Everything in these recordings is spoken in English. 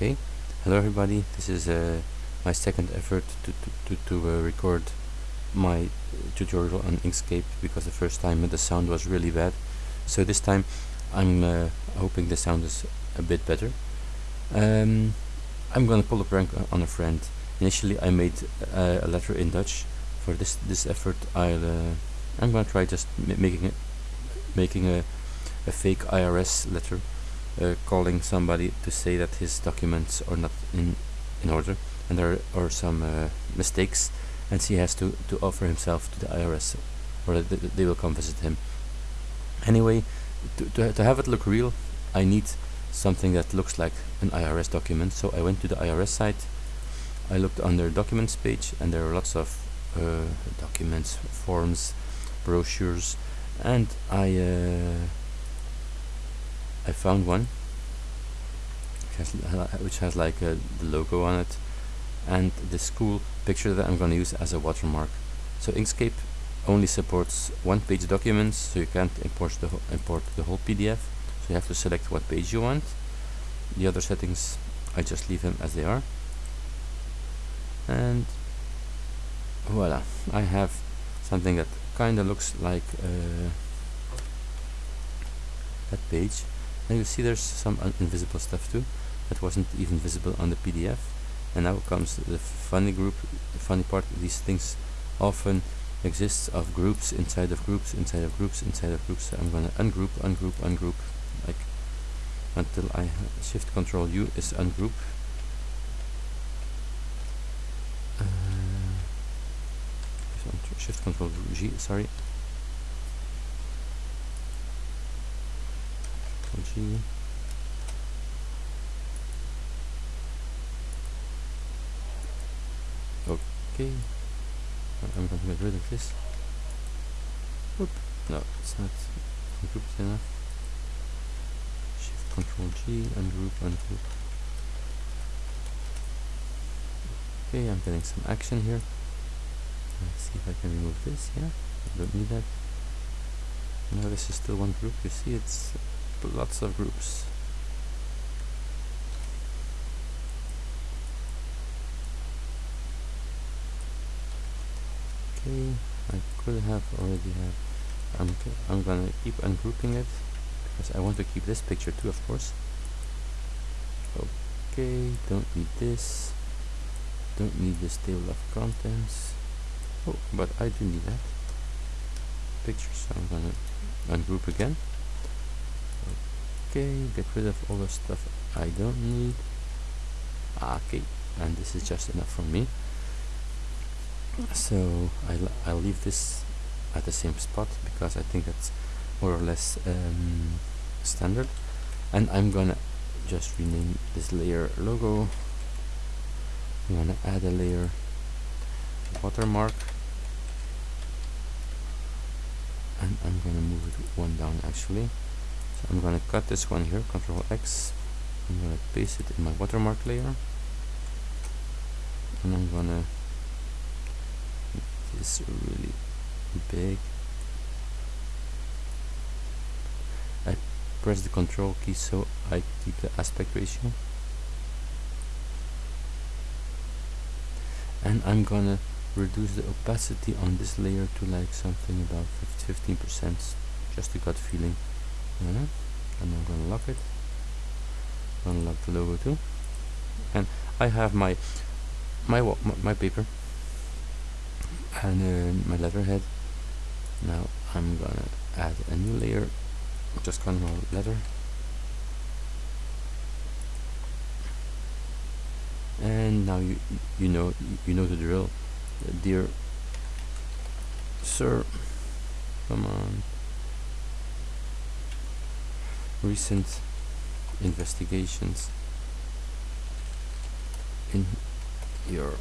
Okay, hello everybody. This is uh, my second effort to to, to, to uh, record my tutorial on Inkscape because the first time the sound was really bad. So this time I'm uh, hoping the sound is a bit better. Um, I'm gonna pull a prank on a friend. Initially I made uh, a letter in Dutch. For this this effort I'll uh, I'm gonna try just making it making a, a fake IRS letter uh, calling somebody to say that his documents are not in in order and there are some uh, mistakes and he has to to offer himself to the IRS or th they will come visit him. Anyway to, to, to have it look real I need something that looks like an IRS document. So I went to the IRS site I looked on their documents page and there are lots of uh, documents forms brochures and I uh, I found one. Which has, which has like a, the logo on it. And this cool picture that I'm going to use as a watermark. So Inkscape only supports one page documents so you can't import the, import the whole PDF so you have to select what page you want. The other settings I just leave them as they are. And voila I have something that kinda looks like uh, that page and you see there's some invisible stuff too that wasn't even visible on the PDF and now comes the funny group the funny part these things often exists of groups inside of groups inside of groups inside of groups. So I'm gonna ungroup ungroup ungroup like until I shift control U is ungroup. Uh, shift control G sorry G. Okay. I'm going to get rid of this. Whoop. no it's not grouped enough. Shift control G ungroup ungroup okay I'm getting some action here. Let's see if I can remove this yeah? I don't need that. Now this is still one group you see it's lots of groups. Okay I could have already have I'm, I'm gonna keep ungrouping it because I want to keep this picture too of course. Okay don't need this. Don't need this table of contents. Oh but I do need that. Picture so I'm gonna ungroup again okay get rid of all the stuff I don't need. Ah, okay and this is just enough for me. So I'll, I'll leave this at the same spot because I think that's more or less um, standard. And I'm gonna just rename this layer logo. I'm gonna add a layer watermark. And I'm gonna move it one down actually I'm gonna cut this one here control X I'm gonna paste it in my watermark layer and I'm gonna is really big. I press the control key so I keep the aspect ratio. And I'm gonna reduce the opacity on this layer to like something about 15% just a gut feeling. Yeah. And I'm gonna lock it. Unlock the logo too. And I have my my my paper and uh, my letterhead now I'm gonna add a new layer just control letter and now you you know you know the drill dear sir come on recent investigations in your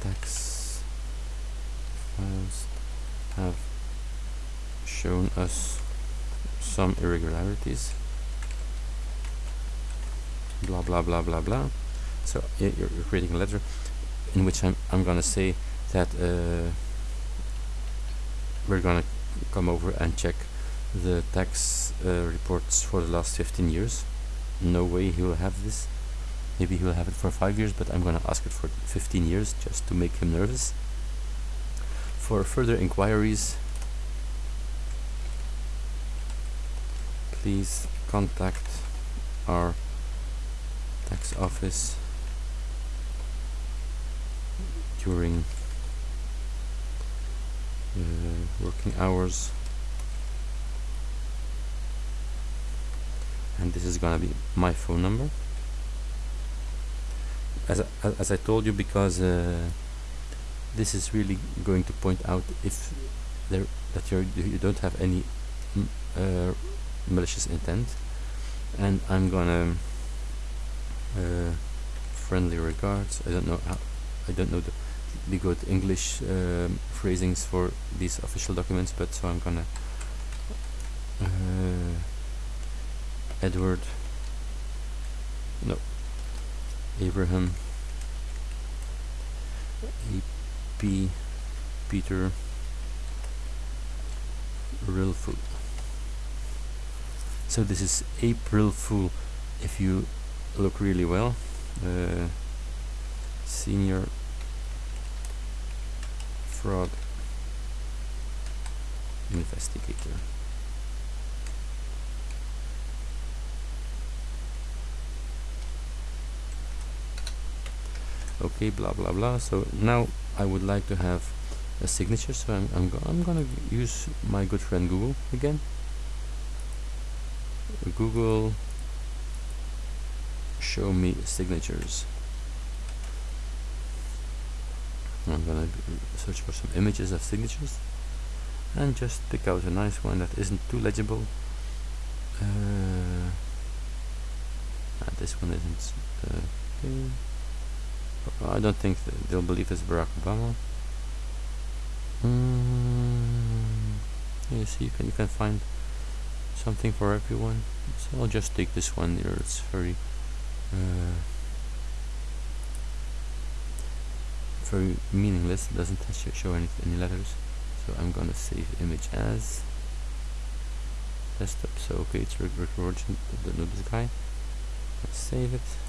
tax files have shown us some irregularities. Blah blah blah blah blah. So you're, you're creating a letter in which I'm, I'm gonna say that uh, we're gonna come over and check the tax uh, reports for the last 15 years. No way he will have this. Maybe he will have it for five years but I'm gonna ask it for 15 years just to make him nervous. For further inquiries please contact our tax office during uh, working hours and this is gonna be my phone number. As I, as I told you because uh, this is really going to point out if there that you you don't have any uh, malicious intent. And I'm gonna uh, friendly regards. I don't know how I don't know the, the good English um, phrasings for these official documents but so I'm gonna uh, Edward? No. Abraham? A.P. Peter? Real Fool. So this is April Fool if you look really well. Uh, senior fraud investigator okay blah blah blah. So now I would like to have a signature. So I'm, I'm, go I'm gonna use my good friend Google again. Google show me signatures. I'm gonna search for some images of signatures. And just pick out a nice one that isn't too legible. Uh, this one isn't uh, okay I don't think they'll believe it's Barack Obama. Mm, you see, you can you can find something for everyone. So I'll just take this one here. It's very uh, very meaningless. It doesn't show any any letters. So I'm gonna save image as desktop. So okay, it's recording. Don't know this guy. Let's save it.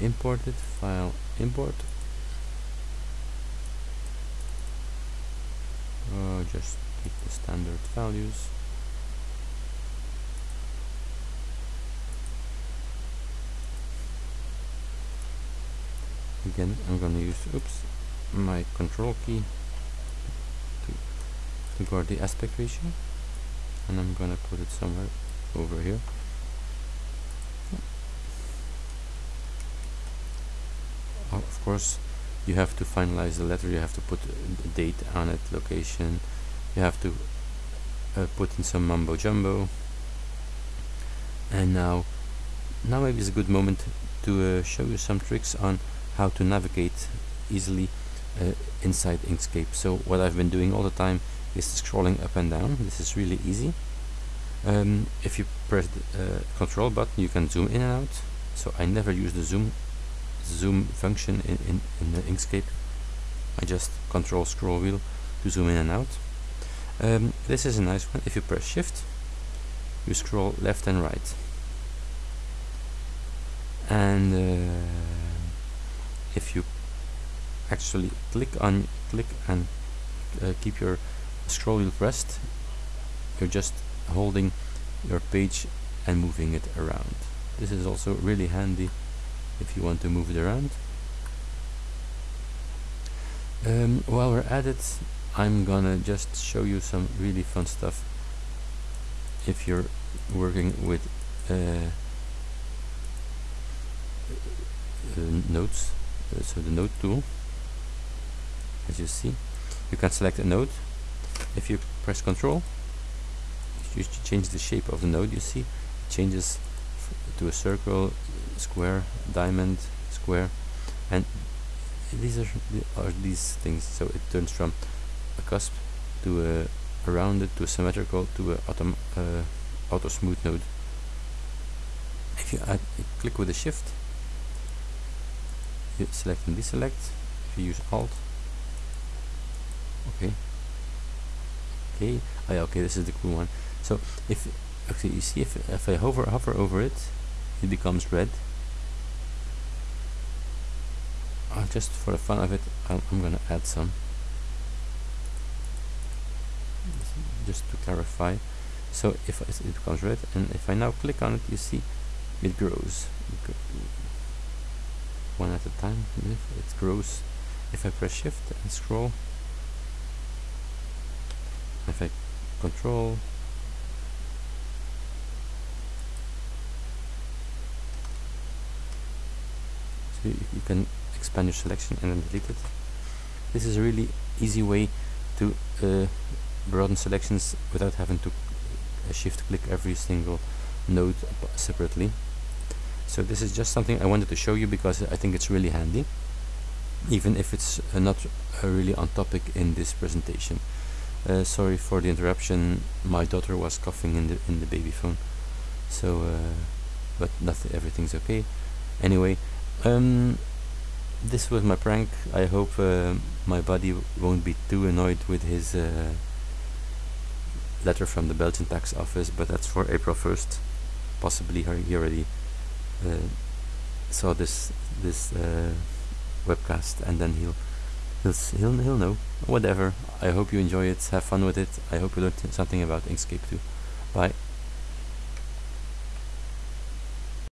I'm going to import it, file import. Uh, just take the standard values. Again, I'm going to use oops my control key to, to guard the aspect ratio and I'm going to put it somewhere over here of course you have to finalize the letter you have to put a date on it location you have to uh, put in some mumbo jumbo. And now now maybe is a good moment to uh, show you some tricks on how to navigate easily uh, inside Inkscape. So what I've been doing all the time is scrolling up and down. This is really easy. Um, if you press the uh, control button you can zoom in and out. So I never use the zoom zoom function in, in, in the Inkscape. I just control scroll wheel to zoom in and out. Um, this is a nice one. If you press shift, you scroll left and right. And uh, if you actually click on click and uh, keep your scroll wheel pressed, you're just holding your page and moving it around. This is also really handy if you want to move it around. Um, while we're at it, I'm gonna just show you some really fun stuff if you're working with uh, uh, nodes. Uh, so the node tool, as you see, you can select a node. If you press Control, you change the shape of the node. You see, it changes to a circle, square, diamond, square, and these are, are these things. So it turns from a cusp to a, a rounded to a symmetrical to a auto, uh, auto smooth node. If you add, click with the shift, you select and deselect. If you use Alt, okay, okay, oh yeah, okay, this is the cool one. So if actually you see if, if I hover hover over it it becomes red. Uh, just for the fun of it I'm, I'm gonna add some. Just to clarify. So if it becomes red and if I now click on it you see it grows. One at a time it grows if I press shift and scroll if I control you, can expand your selection and then delete it. This is a really easy way to uh, broaden selections without having to uh, shift click every single node separately. So this is just something I wanted to show you because I think it's really handy even if it's uh, not uh, really on topic in this presentation. Uh, sorry for the interruption. My daughter was coughing in the in the baby phone. So uh, but nothing everything's okay. Anyway um, this was my prank. I hope uh, my buddy won't be too annoyed with his uh, letter from the Belgian tax office but that's for April 1st possibly he already uh, saw this this uh, webcast and then he'll he'll he'll he'll know. Whatever. I hope you enjoy it. Have fun with it. I hope you learned something about Inkscape too